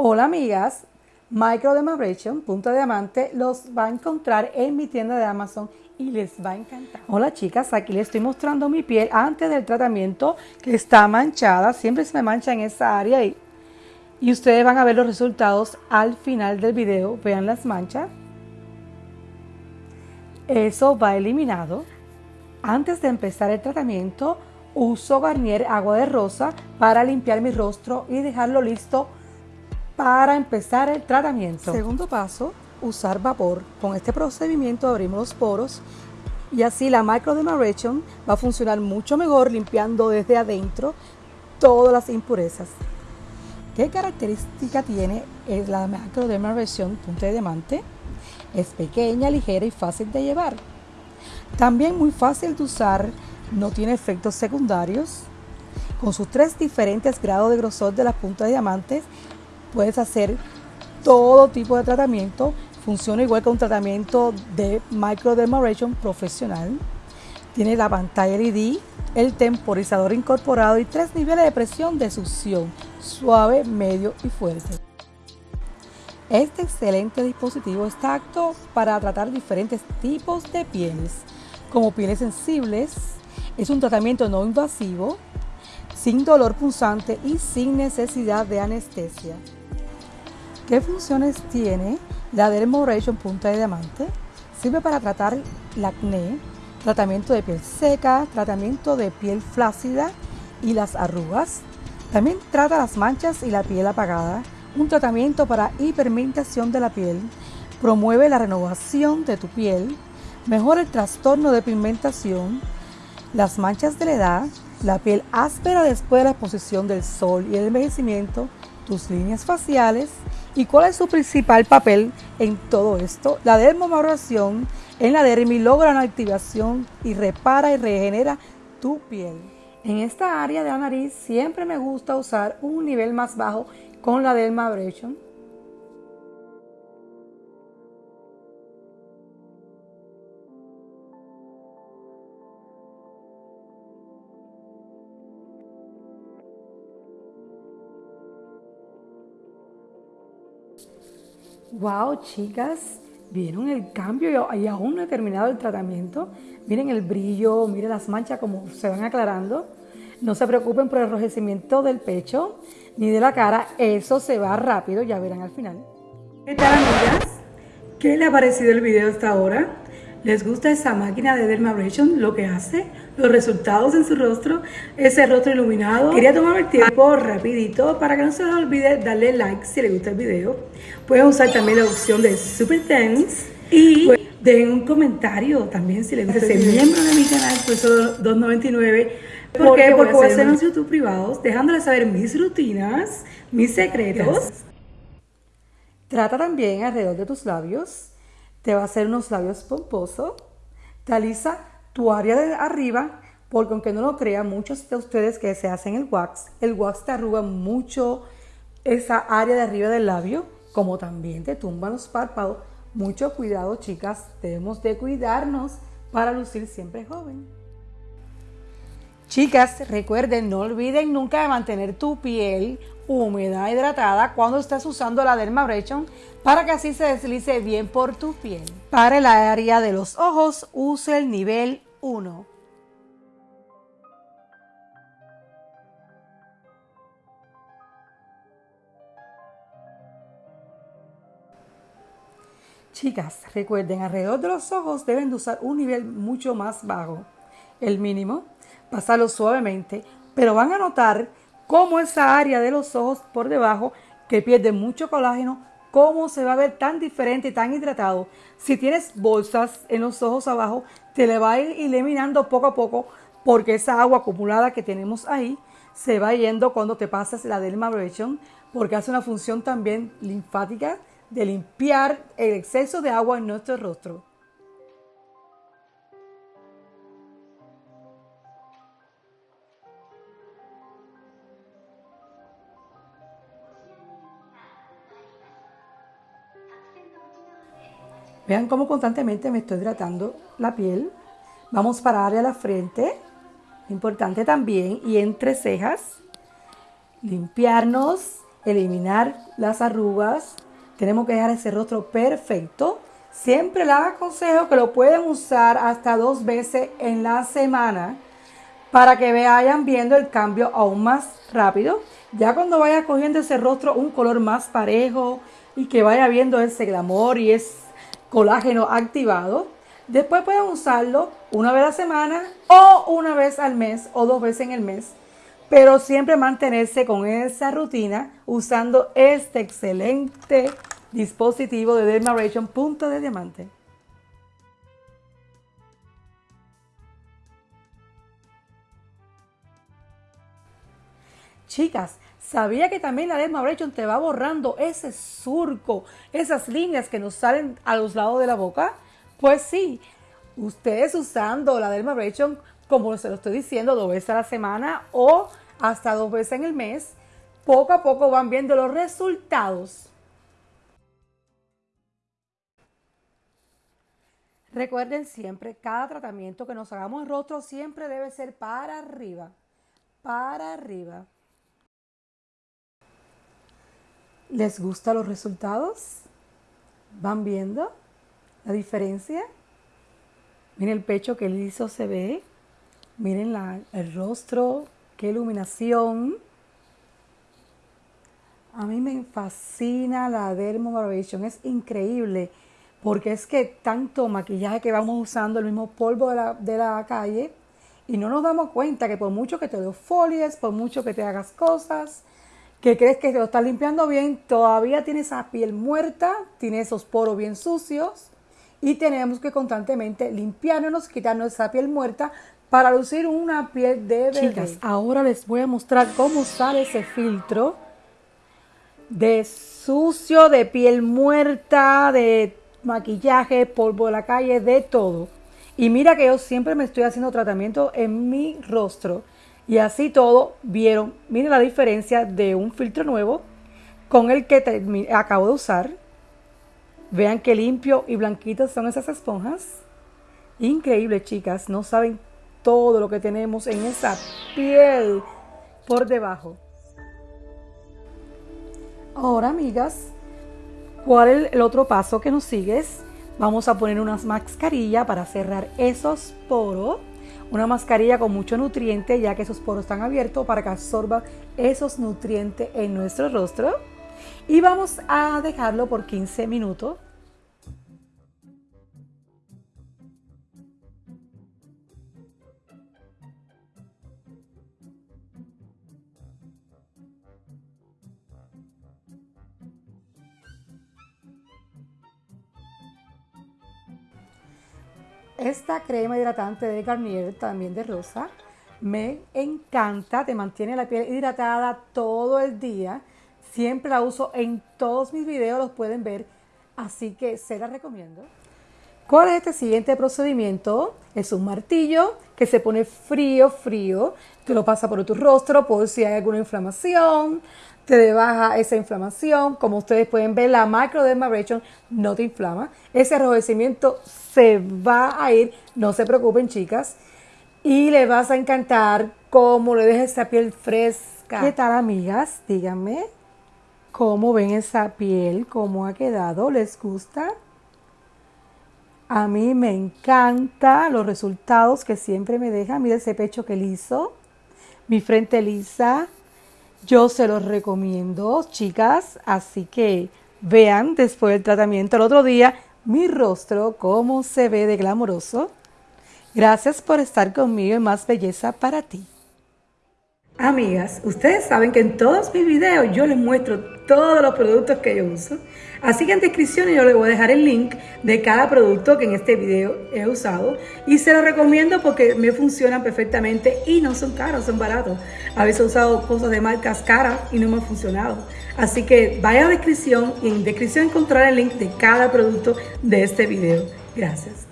Hola amigas, Microdermabrasion, punto de diamante, los va a encontrar en mi tienda de Amazon y les va a encantar. Hola chicas, aquí les estoy mostrando mi piel antes del tratamiento que está manchada, siempre se me mancha en esa área y, y ustedes van a ver los resultados al final del video, vean las manchas. Eso va eliminado. Antes de empezar el tratamiento, uso Garnier agua de rosa para limpiar mi rostro y dejarlo listo para empezar el tratamiento. Segundo paso, usar vapor. Con este procedimiento abrimos los poros y así la microdermabrasion va a funcionar mucho mejor limpiando desde adentro todas las impurezas. ¿Qué característica tiene la microdermabrasion punta de diamante? Es pequeña, ligera y fácil de llevar. También muy fácil de usar, no tiene efectos secundarios. Con sus tres diferentes grados de grosor de las puntas de diamantes, puedes hacer todo tipo de tratamiento. Funciona igual que un tratamiento de microdermabrasion profesional. Tiene la pantalla LED, el temporizador incorporado y tres niveles de presión de succión, suave, medio y fuerte. Este excelente dispositivo está apto para tratar diferentes tipos de pieles, como pieles sensibles. Es un tratamiento no invasivo, sin dolor punzante y sin necesidad de anestesia. ¿Qué funciones tiene la Dermabrasion Punta de Diamante? Sirve para tratar el acné, tratamiento de piel seca, tratamiento de piel flácida y las arrugas. También trata las manchas y la piel apagada. Un tratamiento para hiperpigmentación de la piel. Promueve la renovación de tu piel. Mejora el trastorno de pigmentación. Las manchas de la edad. La piel áspera después de la exposición del sol y el envejecimiento. Tus líneas faciales ¿Y cuál es su principal papel en todo esto? La dermomabración en la dermis logra una activación y repara y regenera tu piel. En esta área de la nariz siempre me gusta usar un nivel más bajo con la dermabrasion Wow, chicas, ¿vieron el cambio? Y aún no he terminado el tratamiento. Miren el brillo, miren las manchas como se van aclarando. No se preocupen por el enrojecimiento del pecho ni de la cara. Eso se va rápido, ya verán al final. ¿Qué tal, amigas? ¿Qué le ha parecido el video hasta ahora? ¿Les gusta esa máquina de dermabrasion? Lo que hace, los resultados en su rostro, ese rostro iluminado. Quería tomar el tiempo rapidito para que no se les olvide darle like si les gusta el video. Pueden usar también la opción de Super Thanks y den un comentario también si les gusta ser miembro de mi canal, por eso 2.99. ¿Por qué? Porque voy a hacer unos YouTube privados, dejándoles saber mis rutinas, mis secretos. Trata también alrededor de tus labios te va a hacer unos labios pomposos, te alisa tu área de arriba, porque aunque no lo crean, muchos de ustedes que se hacen el wax, el wax te arruga mucho esa área de arriba del labio, como también te tumba los párpados. Mucho cuidado, chicas, debemos de cuidarnos para lucir siempre joven. Chicas, recuerden, no olviden nunca de mantener tu piel húmeda, hidratada cuando estás usando la Dermabrasion para que así se deslice bien por tu piel. Para el área de los ojos, use el nivel 1. Chicas, recuerden, alrededor de los ojos deben de usar un nivel mucho más bajo, el mínimo pasarlo suavemente, pero van a notar cómo esa área de los ojos por debajo, que pierde mucho colágeno, cómo se va a ver tan diferente y tan hidratado. Si tienes bolsas en los ojos abajo, te le va a ir eliminando poco a poco porque esa agua acumulada que tenemos ahí se va yendo cuando te pasas la dermabrasion porque hace una función también linfática de limpiar el exceso de agua en nuestro rostro. Vean cómo constantemente me estoy hidratando la piel. Vamos para área de la frente, importante también, y entre cejas. Limpiarnos eliminar las arrugas, tenemos que dejar ese rostro perfecto. Siempre les aconsejo que lo pueden usar hasta dos veces en la semana para que vayan viendo el cambio aún más rápido. Ya cuando vaya cogiendo ese rostro un color más parejo y que vaya viendo ese glamour y ese colágeno activado, después pueden usarlo una vez a la semana o una vez al mes o dos veces en el mes. Pero siempre mantenerse con esa rutina usando este excelente dispositivo de Dermaration Punto de Diamante. Chicas, ¿sabía que también la Dermaration te va borrando ese surco, esas líneas que nos salen a los lados de la boca? Pues sí, ustedes usando la Dermaration, como se lo estoy diciendo, dos veces a la semana o hasta dos veces en el mes, poco a poco van viendo los resultados. Recuerden siempre, cada tratamiento que nos hagamos en rostro siempre debe ser para arriba, para arriba. ¿Les gustan los resultados? ¿Van viendo la diferencia? Miren el pecho que liso se ve. Miren el rostro, qué iluminación. A mí me fascina la Dermabrasion, es increíble porque es que tanto maquillaje que vamos usando, el mismo polvo de la, de la calle, y no nos damos cuenta que por mucho que te folies, por mucho que te hagas cosas, que crees que te lo estás limpiando bien, todavía tienes esa piel muerta, tiene esos poros bien sucios y tenemos que constantemente limpiarnos, quitarnos esa piel muerta para lucir una piel de bebé. Chicas, ahora les voy a mostrar cómo usar ese filtro de sucio, de piel muerta, de maquillaje, polvo de la calle, de todo. Y mira que yo siempre me estoy haciendo tratamiento en mi rostro y así todo, vieron, miren la diferencia de un filtro nuevo con el que acabo de usar. Vean qué limpio y blanquitas son esas esponjas. Increíble, chicas. No saben todo lo que tenemos en esa piel por debajo. Ahora, amigas, ¿cuál es el otro paso que nos sigues? Vamos a poner unas mascarillas para cerrar esos poros una mascarilla con mucho nutriente ya que esos poros están abiertos para que absorba esos nutrientes en nuestro rostro. Y vamos a dejarlo por 15 minutos Esta crema hidratante de Garnier, también de rosa, me encanta, te mantiene la piel hidratada todo el día. Siempre la uso en todos mis videos, los pueden ver, así que se la recomiendo. ¿Cuál es este siguiente procedimiento? Es un martillo que se pone frío, frío. Te lo pasa por tu rostro por si hay alguna inflamación. Te baja esa inflamación. Como ustedes pueden ver, la microdermabrasion no te inflama. Ese enrojecimiento se va a ir, no se preocupen chicas, y le vas a encantar cómo le deja esa piel fresca. ¿Qué tal amigas? Díganme cómo ven esa piel, cómo ha quedado, ¿les gusta? A mí me encanta los resultados que siempre me deja. Mira ese pecho que liso, mi frente lisa. Yo se los recomiendo, chicas. Así que vean después del tratamiento el otro día mi rostro, cómo se ve de glamoroso. Gracias por estar conmigo en Más Belleza para ti. Amigas, ustedes saben que en todos mis videos yo les muestro todos los productos que yo uso. Así que en descripción yo les voy a dejar el link de cada producto que en este video he usado. Y se los recomiendo porque me funcionan perfectamente y no son caros, son baratos. A veces he usado cosas de marcas caras y no me han funcionado. Así que vaya a descripción y en descripción encontrar el link de cada producto de este video. Gracias.